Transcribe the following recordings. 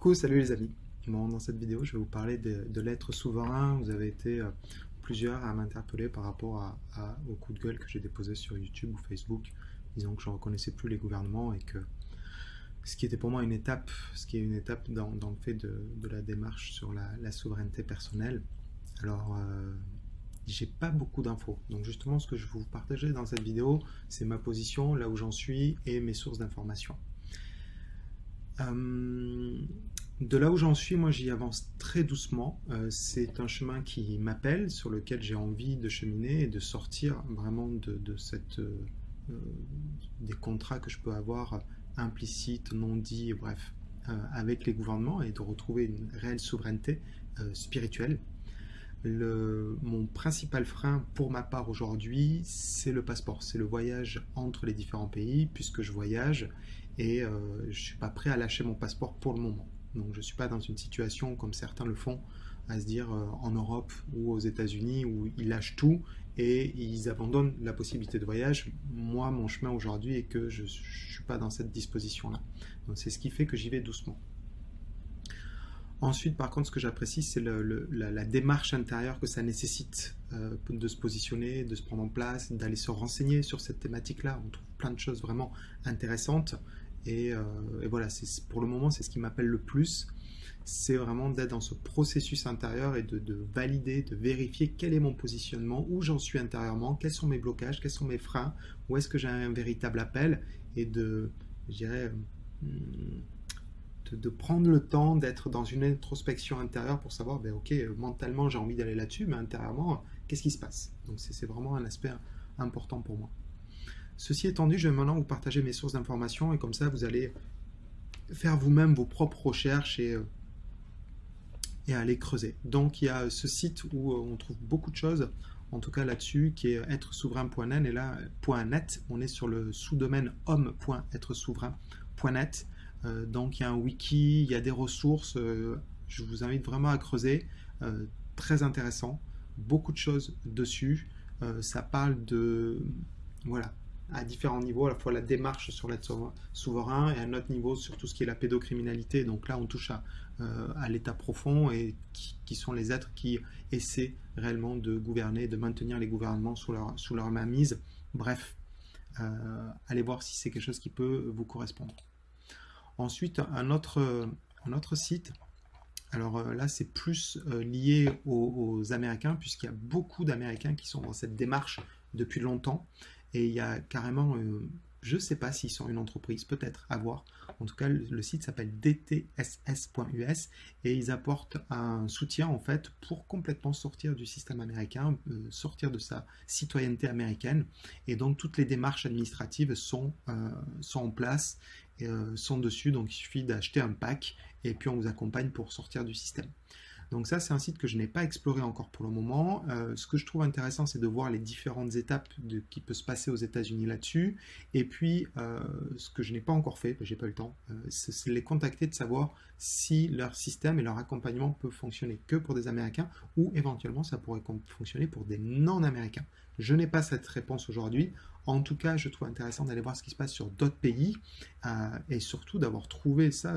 Coucou, salut les amis. dans cette vidéo, je vais vous parler de, l'être souverain. Vous avez été euh, plusieurs à m'interpeller par rapport à, au coup de gueule que j'ai déposé sur YouTube ou Facebook, disant que je ne reconnaissais plus les gouvernements et que ce qui était pour moi une étape, ce qui est une étape dans, le fait de, la démarche sur la, souveraineté personnelle. Alors, euh, j'ai pas beaucoup d'infos. Donc justement, ce que je vais vous partager dans cette vidéo, c'est ma position, là où j'en suis et mes sources d'informations. Euh, de là où j'en suis, moi j'y avance très doucement. Euh, c'est un chemin qui m'appelle, sur lequel j'ai envie de cheminer et de sortir vraiment de, cette, euh, des contrats que je peux avoir implicites, non dits, bref, avec les gouvernements et de retrouver une réelle souveraineté spirituelle. Le, mon principal frein pour ma part aujourd'hui, c'est le passeport, c'est le voyage entre les différents pays, puisque je voyage et euh, je ne suis pas prêt à lâcher mon passeport pour le moment. Donc je ne suis pas dans une situation comme certains le font, à se dire euh, en Europe ou aux États-Unis où ils lâchent tout et ils abandonnent la possibilité de voyage. Moi, mon chemin aujourd'hui est que je ne suis pas dans cette disposition-là. Donc c'est ce qui fait que j'y vais doucement. Ensuite, par contre, ce que j'apprécie, c'est la, démarche intérieure que ça nécessite euh, de se positionner, de se prendre en place, d'aller se renseigner sur cette thématique-là. On trouve plein de choses vraiment intéressantes. Et, euh, voilà, pour le moment, c'est ce qui m'appelle le plus. C'est vraiment d'être dans ce processus intérieur et de, valider, de vérifier quel est mon positionnement, où j'en suis intérieurement, quels sont mes blocages, quels sont mes freins, où est-ce que j'ai un véritable appel, et de, je dirais, hmm, de, prendre le temps d'être dans une introspection intérieure pour savoir, ben, ok, mentalement j'ai envie d'aller là-dessus, mais intérieurement, qu'est-ce qui se passe? Donc c'est vraiment un aspect important pour moi. Ceci étant dit, je vais maintenant vous partager mes sources d'informations et comme ça vous allez faire vous-même vos propres recherches et, euh, aller creuser. Donc il y a ce site où euh, on trouve beaucoup de choses, en tout cas là-dessus, qui est être-souverain.net et là, .net, on est sur le sous-domaine homme.être-souverain.net. Euh, donc il y a un wiki, il y a des ressources, euh, je vous invite vraiment à creuser, très intéressant, beaucoup de choses dessus, ça parle de, voilà, à différents niveaux, à la fois la démarche sur l'être souverain et à un autre niveau sur tout ce qui est la pédocriminalité. Donc là, on touche à, à l'état profond et qui, sont les êtres qui essaient réellement de gouverner, de maintenir les gouvernements sous leur, sous leur mainmise. Bref, allez voir si c'est quelque chose qui peut vous correspondre. Ensuite, un autre, un autre site, alors euh, là c'est plus euh, lié aux, Américains, puisqu'il y a beaucoup d'Américains qui sont dans cette démarche depuis longtemps, et il y a carrément, euh, je ne sais pas s'ils sont une entreprise, peut-être, à voir. En tout cas, le, site s'appelle dtss.us et ils apportent un soutien en fait pour complètement sortir du système américain, sortir de sa citoyenneté américaine. Et donc toutes les démarches administratives sont, sont en place euh, sont dessus, donc il suffit d'acheter un pack et puis on vous accompagne pour sortir du système. Donc ça, c'est un site que je n'ai pas exploré encore pour le moment. Euh, ce que je trouve intéressant, c'est de voir les différentes étapes de, qui peut se passer aux États-Unis là-dessus. Et puis, euh, ce que je n'ai pas encore fait, j'ai pas eu le temps, c'est les contacter de savoir si leur système et leur accompagnement peut fonctionner que pour des Américains ou éventuellement ça pourrait fonctionner pour des non-Américains. Je n'ai pas cette réponse aujourd'hui. En tout cas, je trouve intéressant d'aller voir ce qui se passe sur d'autres pays euh, et surtout d'avoir trouvé ça,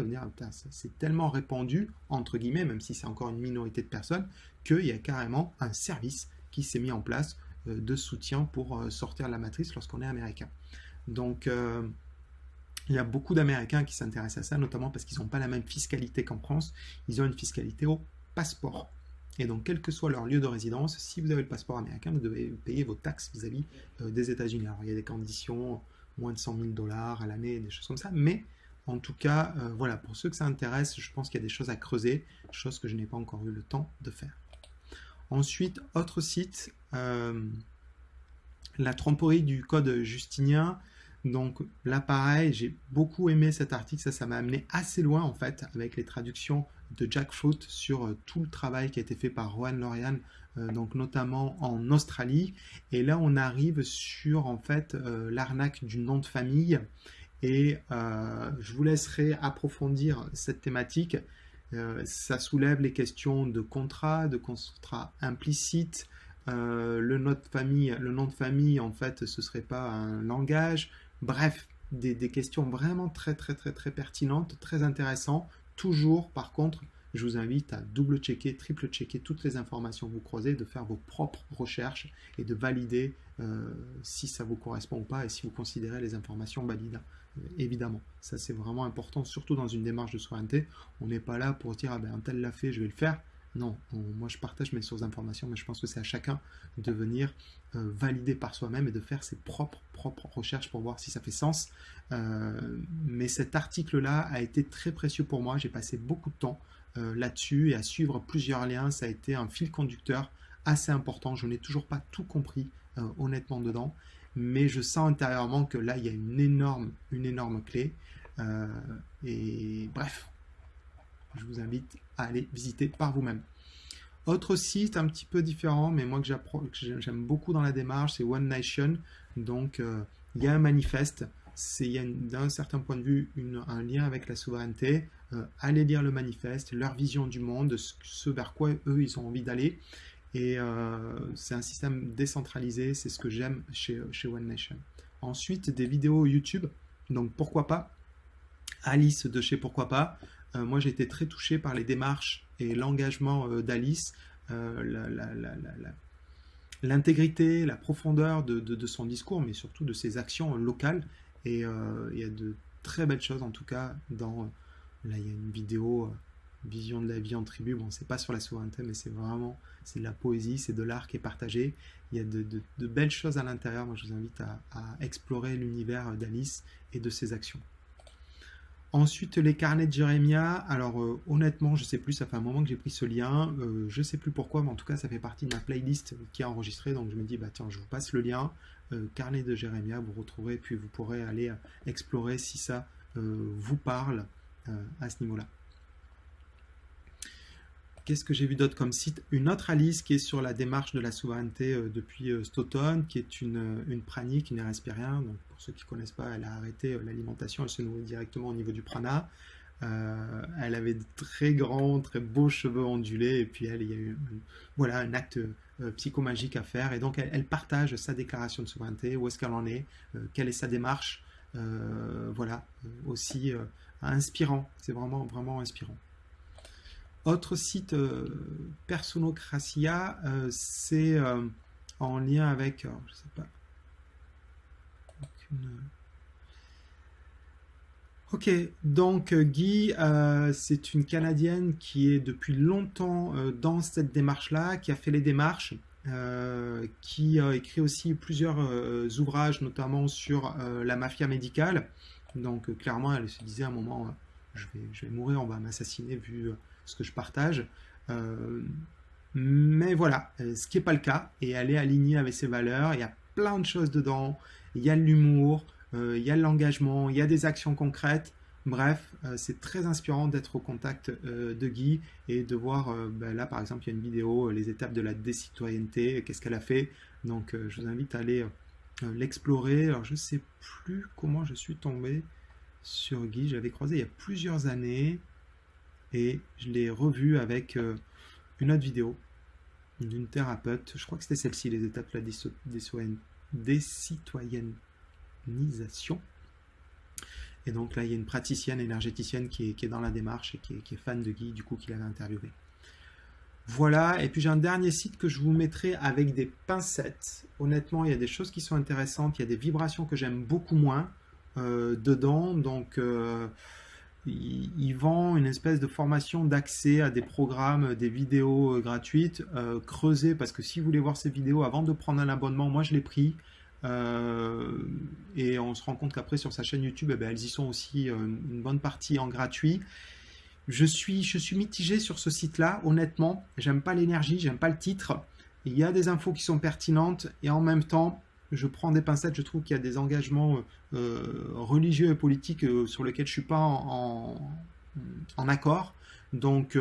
c'est tellement répandu, entre guillemets, même si c'est encore une minorité de personnes, qu'il y a carrément un service qui s'est mis en place euh, de soutien pour euh, sortir de la matrice lorsqu'on est américain. Donc, il y a beaucoup d'Américains qui s'intéressent à ça, notamment parce qu'ils n'ont pas la même fiscalité qu'en France. Ils ont une fiscalité au passeport. Et donc, quel que soit leur lieu de résidence, si vous avez le passeport américain, vous devez payer vos taxes vis-à-vis euh, des États-Unis. Alors, il y a des conditions, moins de 100 000 dollars à l'année, des choses comme ça, mais en tout cas, euh, voilà, pour ceux que ça intéresse, je pense qu'il y a des choses à creuser, choses que je n'ai pas encore eu le temps de faire. Ensuite, autre site, euh, la tromperie du code justinien. Donc là, pareil, j'ai beaucoup aimé cet article, ça, ça m'a amené assez loin en fait, avec les traductions de Jackfruit sur euh, tout le travail qui a été fait par Rohan Lorian, euh, donc notamment en Australie. Et là, on arrive sur en fait euh, l'arnaque du nom de famille. Et je vous laisserai approfondir cette thématique. ça soulève les questions de contrat, de contrat implicite, le nom de famille, le nom de famille, en fait, ce serait pas un langage. Bref, des, questions vraiment très très très très pertinentes, très intéressantes toujours, par contre, je vous invite à double-checker, triple-checker toutes les informations que vous croisez, de faire vos propres recherches et de valider euh, si ça vous correspond ou pas et si vous considérez les informations valides. Euh, évidemment, ça c'est vraiment important, surtout dans une démarche de souveraineté. On n'est pas là pour dire ah ben un tel l'a fait, je vais le faire. Non, moi je partage mes sources d'informations, mais je pense que c'est à chacun de venir euh, valider par soi-même et de faire ses propres, propres recherches pour voir si ça fait sens. mais cet article-là a été très précieux pour moi. J'ai passé beaucoup de temps euh, là-dessus et à suivre plusieurs liens. Ça a été un fil conducteur assez important. Je n'ai toujours pas tout compris euh, honnêtement dedans, mais je sens intérieurement que là, il y a une énorme, une énorme clé. Euh, et bref, je vous invite à aller visiter par vous-même. Autre site un petit peu différent, mais moi que j'aime beaucoup dans la démarche, c'est One Nation. Donc, il y a un manifeste il y a d'un certain point de vue un lien avec la souveraineté. Euh, allez lire le manifeste, leur vision du monde, ce, vers quoi eux ils ont envie d'aller. Et euh, c'est un système décentralisé, c'est ce que j'aime chez One Nation. Ensuite, des vidéos YouTube, donc pourquoi pas? Alice de chez Pourquoi pas. Euh, moi j'ai été très touché par les démarches et l'engagement d'Alice, l'intégrité, la, profondeur de, son discours, mais surtout de ses actions locales. Et euh, il y a de très belles choses en tout cas dans... Là il y a une vidéo, euh, Vision de la vie en tribu, bon c'est pas sur la souveraineté mais c'est vraiment, c'est de la poésie, c'est de l'art qui est partagé. Il y a de, belles choses à l'intérieur, moi je vous invite à, explorer l'univers d'Alice et de ses actions. Ensuite, les carnets de Jérémia. Alors, euh, honnêtement, je sais plus, ça fait un moment que j'ai pris ce lien. Je je sais plus pourquoi, mais en tout cas, ça fait partie de ma playlist qui est enregistrée. Donc, je me dis, bah tiens, je vous passe le lien. Euh, carnet de Jérémia, vous retrouverez, puis vous pourrez aller euh, explorer si ça euh, vous parle à ce niveau-là. Qu'est-ce que j'ai vu d'autre comme site? Une autre Alice qui est sur la démarche de la souveraineté depuis cet automne, qui est une, une pranie qui ne respire rien. Donc pour ceux qui ne connaissent pas, elle a arrêté l'alimentation, elle se nourrit directement au niveau du prana. elle avait de très grands, très beaux cheveux ondulés, et puis elle, il y a eu voilà, un acte euh, psychomagique à faire. Et donc, elle, partage sa déclaration de souveraineté, où est-ce qu'elle en est, euh, quelle est sa démarche. Euh, voilà, aussi inspirant. C'est vraiment, vraiment inspirant. Autre site, Personocracia, c'est en lien avec, je sais pas, Ok, donc Guy, c'est une Canadienne qui est depuis longtemps dans cette démarche-là, qui a fait les démarches, qui a écrit aussi plusieurs ouvrages, notamment sur la mafia médicale. Donc clairement, elle se disait à un moment, je, vais, mourir, on va m'assassiner vu ce que je partage. mais voilà, ce qui n'est pas le cas, et elle est alignée avec ses valeurs, il y a plein de choses dedans, il y a l'humour, euh, il y a l'engagement, il y a des actions concrètes. Bref, euh, c'est très inspirant d'être au contact euh, de Guy et de voir, ben là par exemple, il y a une vidéo, les étapes de la décitoyenneté, qu'est-ce qu'elle a fait. Donc je vous invite à aller l'explorer. Alors je ne sais plus comment je suis tombé sur Guy, j'avais croisé il y a plusieurs années et je l'ai revu avec une autre vidéo d'une thérapeute. Je crois que c'était celle-ci, les étapes de la décitoyenneté et donc là, il y a une praticienne énergéticienne qui est, dans la démarche et qui est, fan de Guy, du coup, qui l'avait interviewé. Voilà, et puis j'ai un dernier site que je vous mettrai avec des pincettes. Honnêtement, il y a des choses qui sont intéressantes, il y a des vibrations que j'aime beaucoup moins euh, dedans. Donc, euh, il, vend une espèce de formation d'accès à des programmes, des vidéos euh, gratuites. creusez, parce que si vous voulez voir ces vidéos avant de prendre un abonnement, moi je l'ai pris. Euh, et on se rend compte qu'après sur sa chaîne YouTube, eh ben, elles y sont aussi euh, une bonne partie en gratuit. Je suis, je suis mitigé sur ce site-là, honnêtement. J'aime pas l'énergie, j'aime pas le titre. Il y a des infos qui sont pertinentes et en même temps, je prends des pincettes. Je trouve qu'il y a des engagements euh, religieux et politiques sur lesquels je suis pas en, accord. Donc,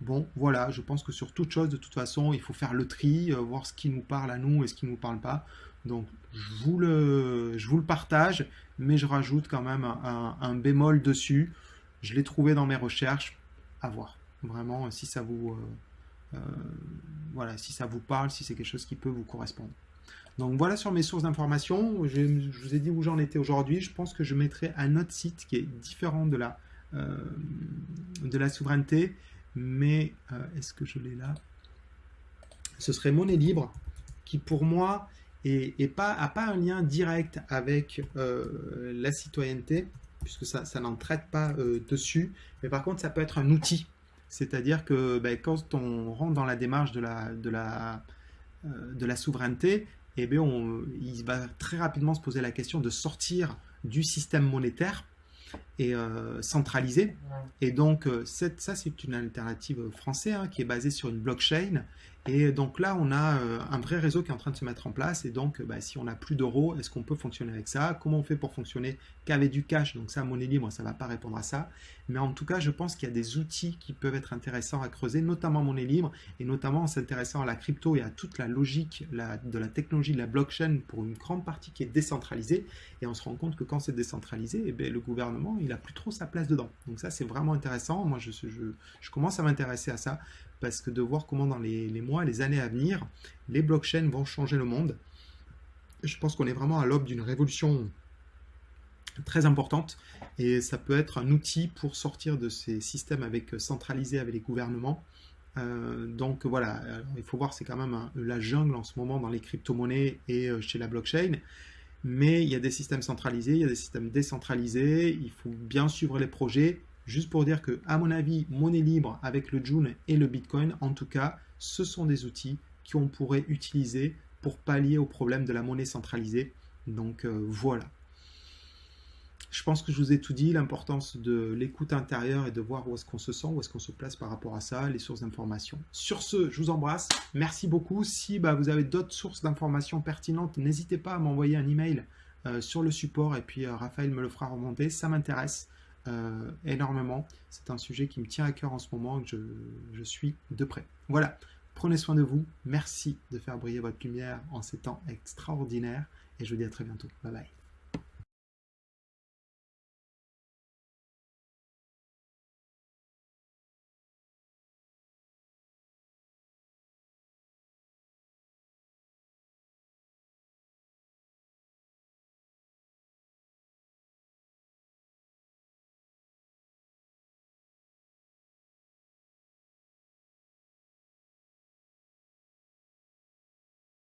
bon, voilà, je pense que sur toute chose, de toute façon, il faut faire le tri, voir ce qui nous parle à nous et ce qui ne nous parle pas. Donc je vous le, partage, mais je rajoute quand même un, bémol dessus. Je l'ai trouvé dans mes recherches. À voir. Vraiment, si ça vous, euh, euh, voilà, si ça vous parle, si c'est quelque chose qui peut vous correspondre. Donc voilà sur mes sources d'informations. Je, vous ai dit où j'en étais aujourd'hui. Je pense que je mettrai un autre site qui est différent de la la souveraineté, mais est-ce que je l'ai là? Ce serait monnaie libre, qui pour moi n'a pas, pas un lien direct avec la citoyenneté, puisque ça, ça n'en traite pas dessus, mais par contre ça peut être un outil. C'est-à-dire que ben, quand on rentre dans la démarche de la, de la, de la souveraineté, eh bien on, il va très rapidement se poser la question de sortir du système monétaire et euh, centralisé. Et donc, euh, ça, c'est une alternative française hein, qui est basée sur une blockchain et donc là, on a euh, un vrai réseau qui est en train de se mettre en place. Et donc, bah, si on n'a plus d'euros, est-ce qu'on peut fonctionner avec ça? Comment on fait pour fonctionner? Qu'avec du cash? Donc ça, monnaie libre, ça ne va pas répondre à ça. Mais en tout cas, je pense qu'il y a des outils qui peuvent être intéressants à creuser, notamment monnaie libre, et notamment en s'intéressant à la crypto et à toute la logique de la technologie de la blockchain pour une grande partie qui est décentralisée. Et on se rend compte que quand c'est décentralisé, eh bien, le gouvernement, il n'a plus trop sa place dedans. Donc ça, c'est vraiment intéressant. Moi, je commence à m'intéresser à ça parce que de voir comment dans les, mois, les années à venir, les blockchains vont changer le monde. Je pense qu'on est vraiment à l'aube d'une révolution très importante et ça peut être un outil pour sortir de ces systèmes avec centralisés avec les gouvernements. Euh, donc voilà, il faut voir c'est quand même la jungle en ce moment dans les crypto-monnaies et euh, chez la blockchain. Mais il y a des systèmes centralisés, il y a des systèmes décentralisés, il faut bien suivre les projets Juste pour dire que, à mon avis, monnaie libre avec le June et le Bitcoin, en tout cas, ce sont des outils qu'on pourrait utiliser pour pallier au problème de la monnaie centralisée. Donc euh, voilà. Je pense que je vous ai tout dit, l'importance de l'écoute intérieure et de voir où est-ce qu'on se sent, où est-ce qu'on se place par rapport à ça, les sources d'informations. Sur ce, je vous embrasse. Merci beaucoup. Si bah, vous avez d'autres sources d'informations pertinentes, n'hésitez pas à m'envoyer un email euh, sur le support et puis euh, Raphaël me le fera remonter. Ça m'intéresse. Énormément. C'est un sujet qui me tient à cœur en ce moment, que je, je suis de près. Voilà, prenez soin de vous. Merci de faire briller votre lumière en ces temps extraordinaires. Et je vous dis à très bientôt. Bye bye.